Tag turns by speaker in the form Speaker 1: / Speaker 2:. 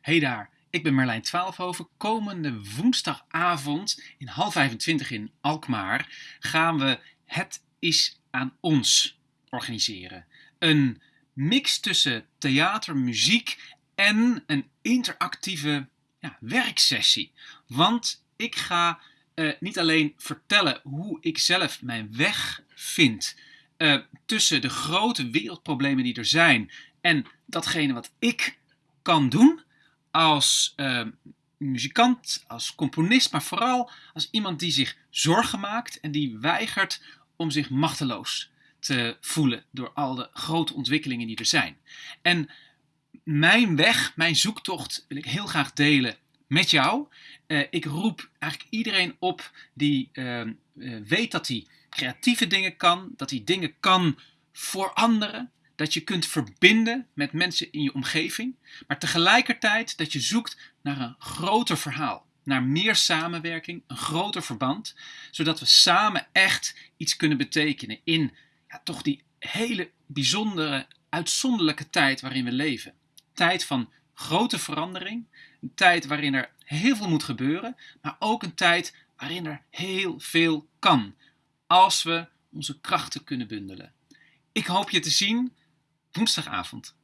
Speaker 1: Hey daar, ik ben Marlijn Twaalfhoven. Komende woensdagavond in half 25 in Alkmaar gaan we Het is aan ons organiseren. Een mix tussen theater, muziek en een interactieve ja, werksessie. Want ik ga uh, niet alleen vertellen hoe ik zelf mijn weg vind uh, tussen de grote wereldproblemen die er zijn en datgene wat ik kan doen als uh, muzikant, als componist, maar vooral als iemand die zich zorgen maakt en die weigert om zich machteloos te voelen door al de grote ontwikkelingen die er zijn. En mijn weg, mijn zoektocht wil ik heel graag delen met jou. Uh, ik roep eigenlijk iedereen op die uh, uh, weet dat hij creatieve dingen kan, dat hij dingen kan voor anderen, dat je kunt verbinden met mensen in je omgeving, maar tegelijkertijd dat je zoekt naar een groter verhaal, naar meer samenwerking, een groter verband, zodat we samen echt iets kunnen betekenen in ja, toch die hele bijzondere, uitzonderlijke tijd waarin we leven. Tijd van grote verandering, een tijd waarin er heel veel moet gebeuren, maar ook een tijd waarin er heel veel kan, als we onze krachten kunnen bundelen. Ik hoop je te zien woensdagavond.